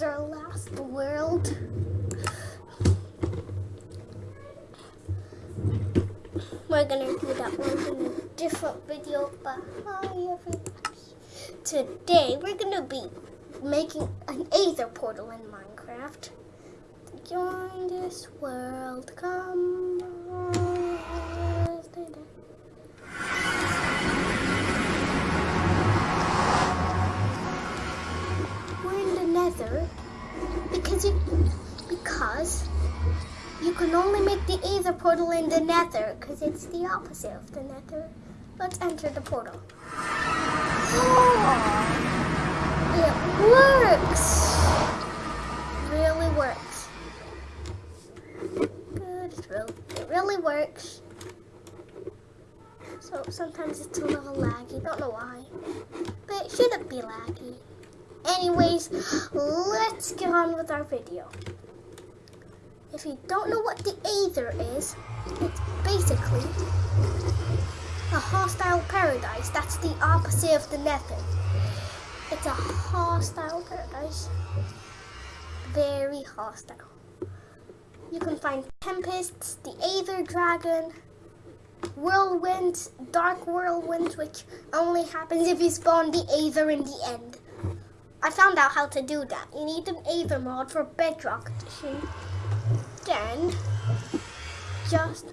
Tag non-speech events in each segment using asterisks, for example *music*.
was our last world. We're gonna do that one in a different video, but hi everybody. Today we're gonna be making an Aether portal in Minecraft. Join this world, come portal in the nether because it's the opposite of the nether. Let's enter the portal. Oh, it works. Really works. Good. It really, it really works. So sometimes it's a little laggy. Don't know why, but it shouldn't be laggy. Anyways, let's get on with our video. If you don't know what the Aether is, it's basically a hostile paradise. That's the opposite of the Nether. It's a hostile paradise. Very hostile. You can find tempests, the Aether dragon, whirlwinds, dark whirlwinds, which only happens if you spawn the Aether in the end. I found out how to do that. You need an Aether mod for Bedrock Edition then just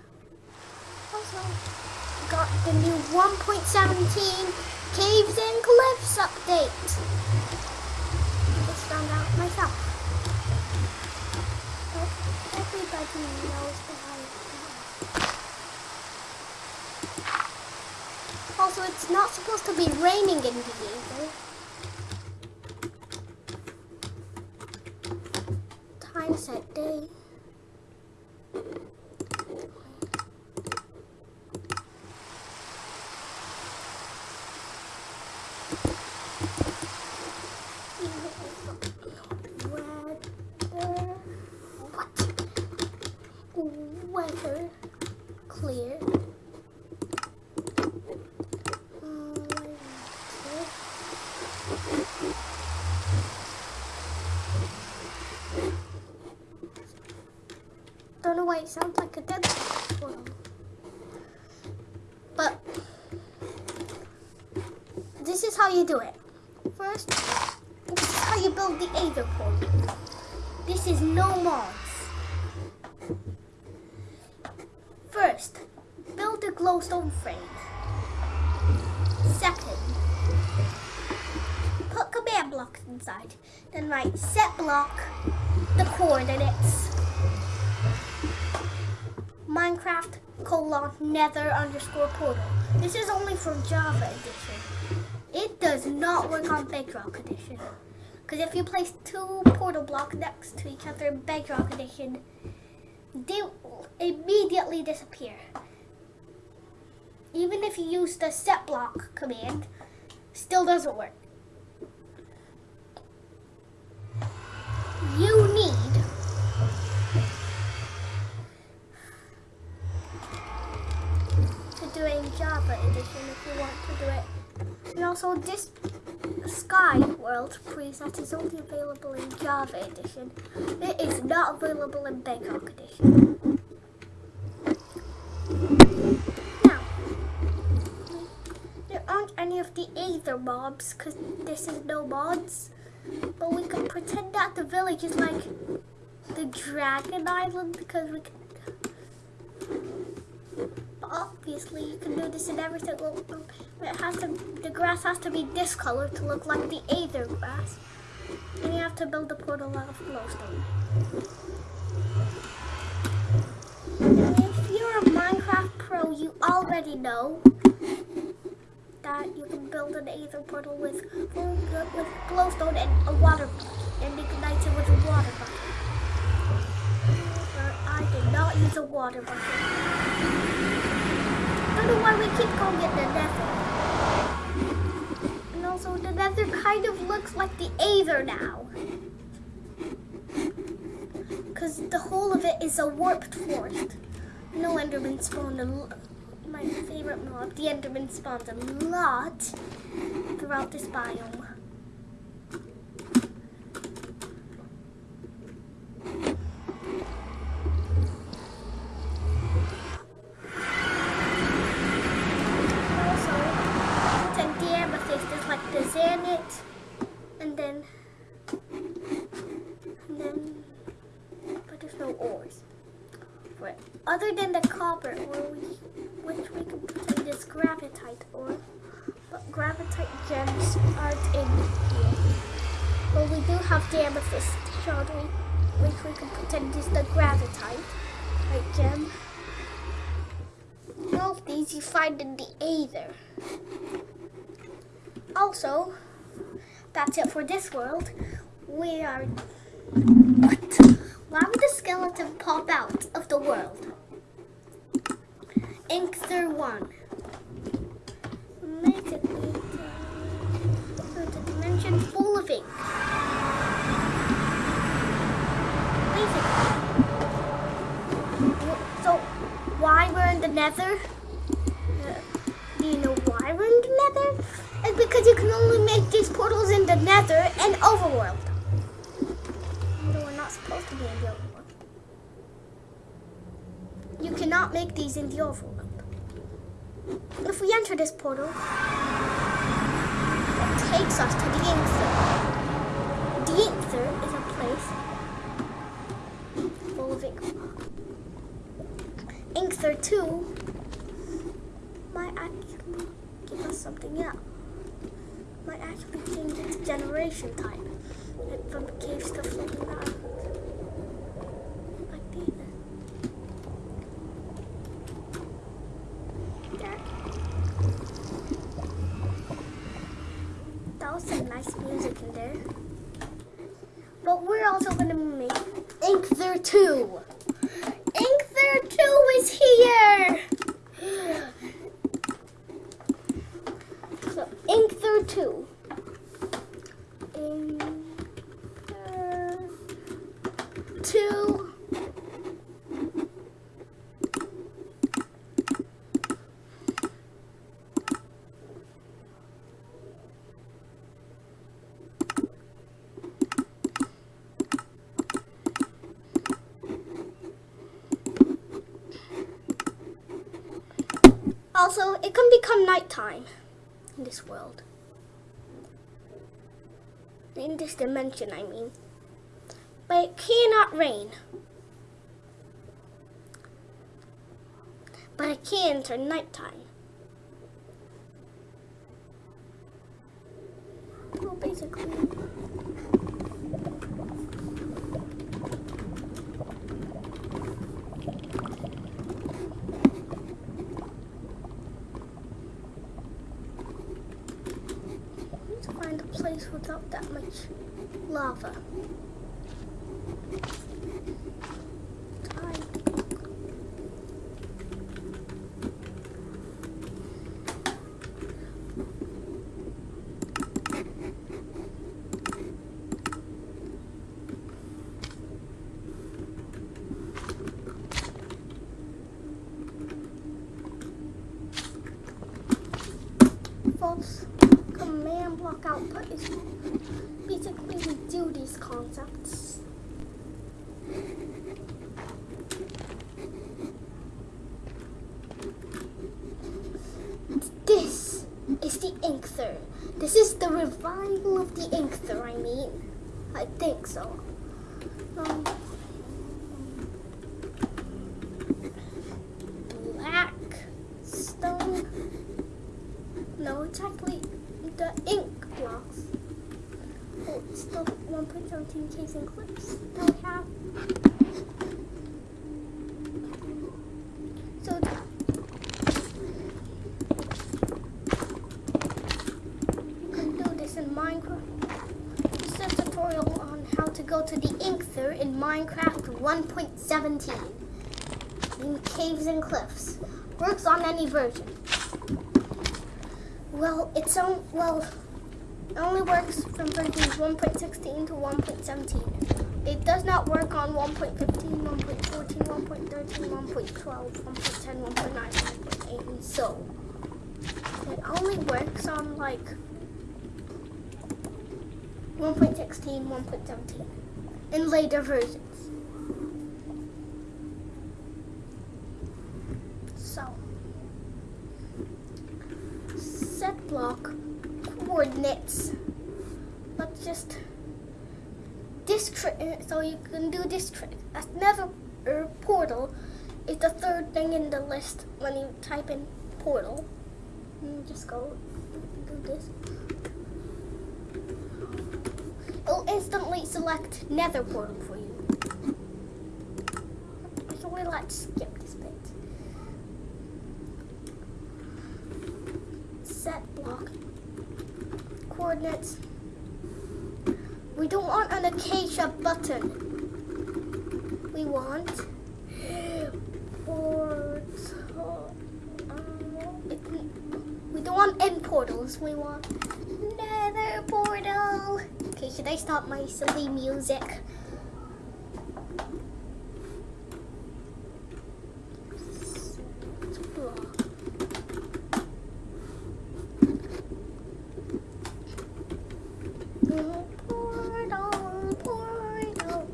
also got the new 1.17 Caves and Cliffs update. Just found out myself. But everybody knows that. Also, it's not supposed to be raining in the Aether. Time set day. Know why it sounds like a dead portal. But this is how you do it. First, this is how you build the Aether portal. This is no mods. First, build a glowstone frame. Second, put command blocks inside. Then write set block, the coordinates, Minecraft colon nether underscore portal. This is only for Java edition. It does not work on Bedrock edition. Because if you place two portal blocks next to each other in Bedrock edition, they will immediately disappear. Even if you use the set block command, still doesn't work. You need to do it in Java edition if you want to do it. And also this Sky World preset is only available in Java edition. It is not available in Bedrock edition. Now, there aren't any of the Aether mobs because this is no mods. But we can pretend that the village is like the Dragon Island because we can obviously you can do this in every single room. it has to the grass has to be this color to look like the Aether grass. And you have to build a portal out of glowstone. If you're a minecraft pro you already know that you can build an Aether portal with with glowstone and a water and ignite it with a water bucket I did not use a water bucket don't know why we keep calling it the nether. And also the nether kind of looks like the Aether now. Because the whole of it is a warped forest. No Enderman spawned a my favorite mod, the Enderman spawned a lot throughout this biome. no ores. For other than the copper we, which we can in this gravitite ore, but gravitite gems aren't in here. But we do have the amethyst shardry, which we can in just the gravitite like gem. All of these you find in the Aether. Also, that's it for this world. We are. What? Why would the skeleton pop out of the world? Inkster 1. Basically, it's a dimension full of ink. So, why we're in the nether? Uh, do you know why we're in the nether? It's because you can only make these portals in the nether and overworld. Although we're not supposed to be in the overworld. You cannot make these in the overworld. If we enter this portal, it takes us to the Inkster. The Inkster is a place full of ink. Inkster 2 might actually give us something else. Might actually change its generation type. Like from caves to floating islands. Like these. There. That was some there. But we're also gonna make Inkster 2. Inkster 2 is here! So, Inkster 2. Inkster 2. Also, it can become nighttime in this world. In this dimension, I mean. But it cannot rain. But it can turn nighttime. Well, basically. Let's find a place without that much lava. Time. False command block output is basically we do these concepts. This is the Inkster. This is the revival of the Inkster, I mean. I think so. Um, black stone. No, it's actually the ink blocks. Oh, it's still 1.17 casing clips that we have. So you can do this in Minecraft. This is a tutorial on how to go in Minecraft 1.17 in caves and cliffs. Works on any version. Well, it's on, well, it only works from versions 1.16 to 1.17. It does not work on 1.15, 1.14, 1.13, 1.12, 1.10, 1.9, 1.8, and so. It only works on like 1.16, 1.17, in later versions. So. set block coordinates. Let's just this trick. So you can do this trick. A last er, portal is the third thing in the list when you type in portal. You just go do this. Instantly select nether portal for you. So we let's skip this bit. Set block coordinates. We don't want an acacia button. We want portal. it- We don't want end portals. We want nether portal. Okay, should I stop my silly music? Set block. Portal, portal.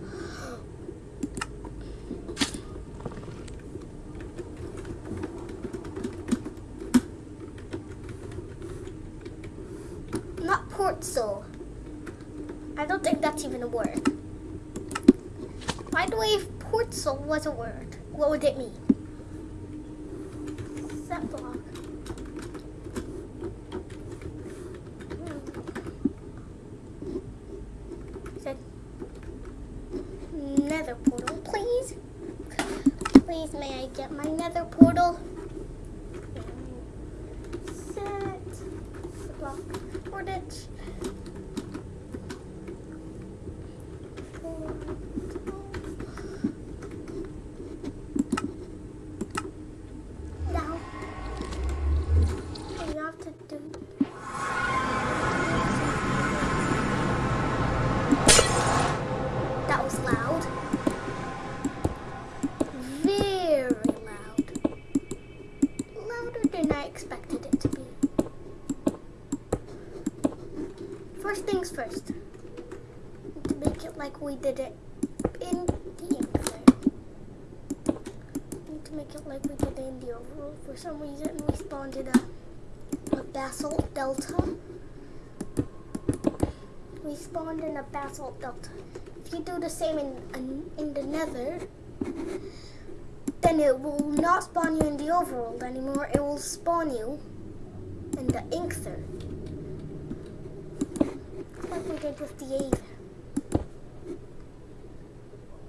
Not portal. I don't think that's even a word. By the way, if portal was a word, what would it mean? Block. Hmm. Said nether portal, please. Please, may I get my nether portal? you. Spawned in a basalt delta. If you do the same in, in, the nether, then it will not spawn you in the overworld anymore. It will spawn you in the Inkster. Like we did with the Aether.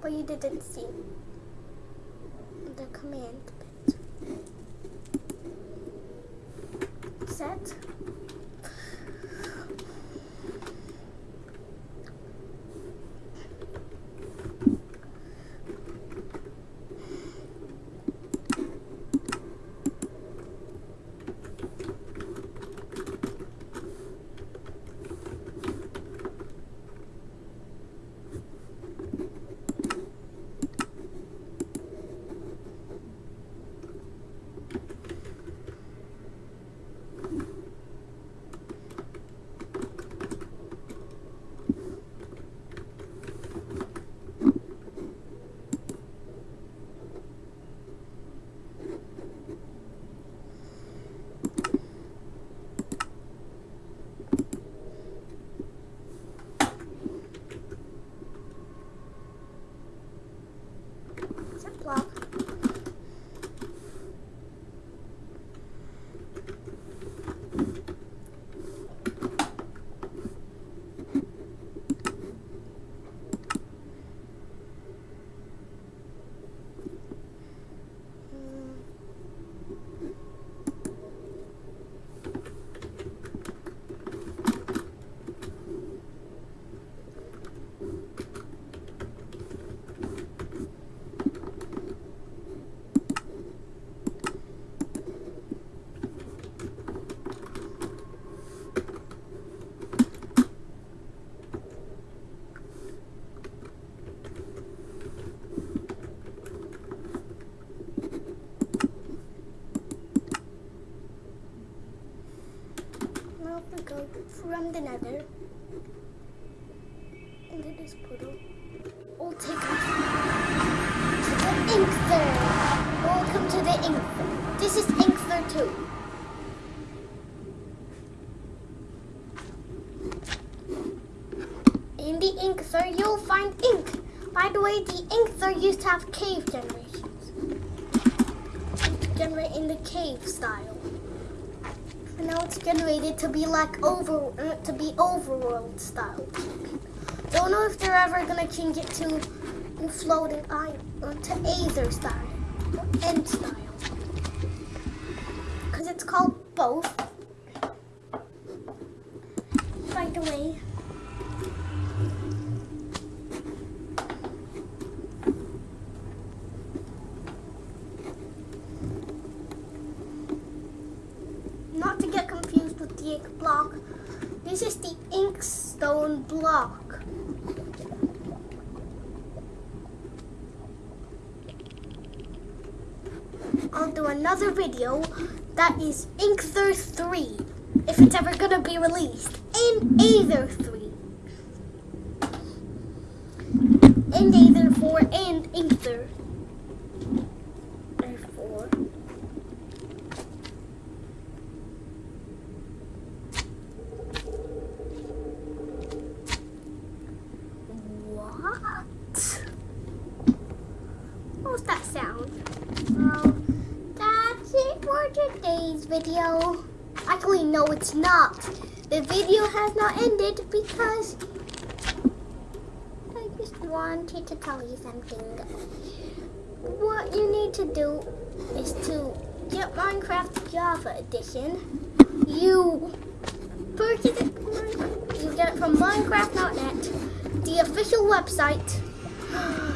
But you didn't see the command bit. Set Now we go from the nether into this portal. We'll take us to the Inkster. Welcome to the Inkster. This is Inkster 2. In the Inkster, you'll find ink. By By the way, the Inkster used to have cave generations. Generate in the cave style. Now it's generated to be like over uh, to be overworld style. Don't know if they're ever gonna change it to floating island uh, to Aether style or End style. Cause it's called both. By the way. Not to get confused with the ink block. This is the inkstone block. Do another video that is Inkster 3, if it's ever gonna be released, in Aether 3. And Aether 4 and Inkster 4. What? What was that sound? For today's video. Actually, no, it's not. The video has not ended because I just wanted to tell you something. What you need to do is to get Minecraft Java Edition. You purchase it, you get it from Minecraft.net, the official website. *gasps*